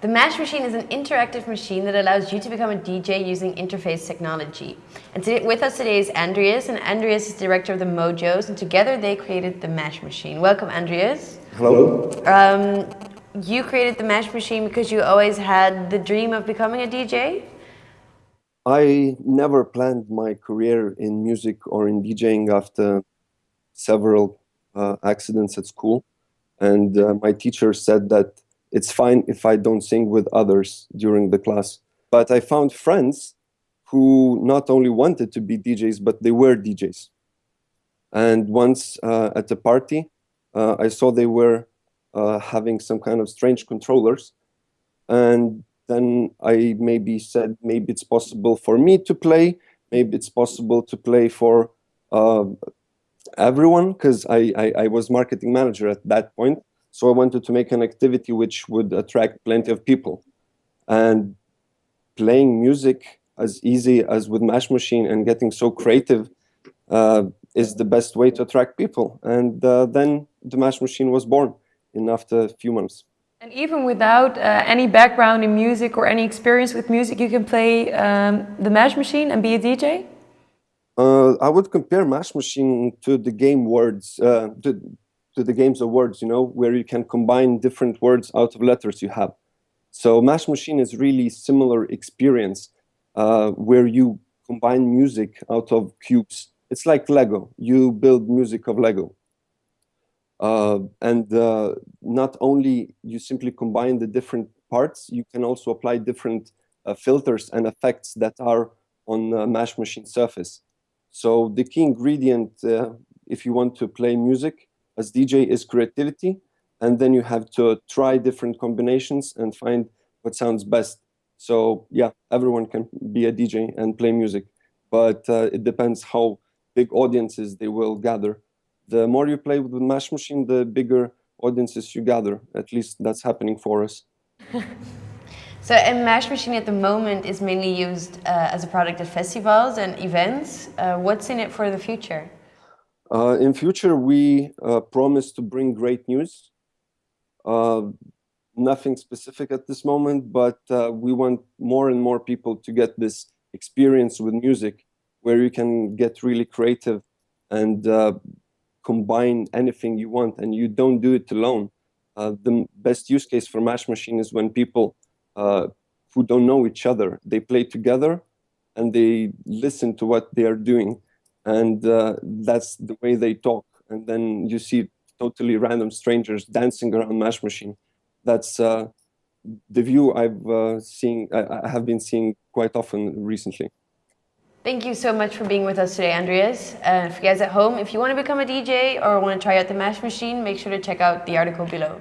The Mash Machine is an interactive machine that allows you to become a DJ using interface technology. And today, with us today is Andreas, and Andreas is director of the Mojos, and together they created the Mash Machine. Welcome, Andreas. Hello. Um, you created the Mash Machine because you always had the dream of becoming a DJ? I never planned my career in music or in DJing after several uh, accidents at school. And uh, my teacher said that it's fine if I don't sing with others during the class. But I found friends who not only wanted to be DJs, but they were DJs. And once uh, at a party, uh, I saw they were uh, having some kind of strange controllers. And then I maybe said, maybe it's possible for me to play, maybe it's possible to play for uh, everyone, because I, I, I, was marketing manager at that point. So I wanted to make an activity which would attract plenty of people. And playing music as easy as with Mash Machine and getting so creative uh, is the best way to attract people. And uh, then the Mash Machine was born in after a few months. And even without uh, any background in music or any experience with music, you can play um, the Mash Machine and be a DJ? Uh, I would compare Mash Machine to the game words, uh, to, to, the games of words, you know, where you can combine different words out of letters you have. So Mash Machine is really similar experience uh, where you combine music out of cubes. It's like Lego. You build music of Lego. Uh, and uh, not only you simply combine the different parts, you can also apply different uh, filters and effects that are on a Mash Machine surface. So the key ingredient, uh, if you want to play music as DJ, is creativity. And then you have to try different combinations and find what sounds best. So yeah, everyone can be a DJ and play music, but uh, it depends how big audiences they will gather the more you play with the Mash Machine, the bigger audiences you gather. At least that's happening for us. so a Mash Machine at the moment is mainly used uh, as a product at festivals and events. Uh, what's in it for the future? Uh, in future, we uh, promise to bring great news. Uh, nothing specific at this moment, but uh, we want more and more people to get this experience with music where you can get really creative and combine anything you want and you don't do it alone. Uh, the best use case for Mash Machine is when people uh, who don't know each other, they play together and they listen to what they are doing. And uh, that's the way they talk. And then you see totally random strangers dancing around Mash Machine. That's uh, the view I've uh, seen, I, I have been seeing quite often recently. Thank you so much for being with us today, Andreas. Uh, for you guys at home, if you want to become a DJ or want to try out the Mash Machine, make sure to check out the article below.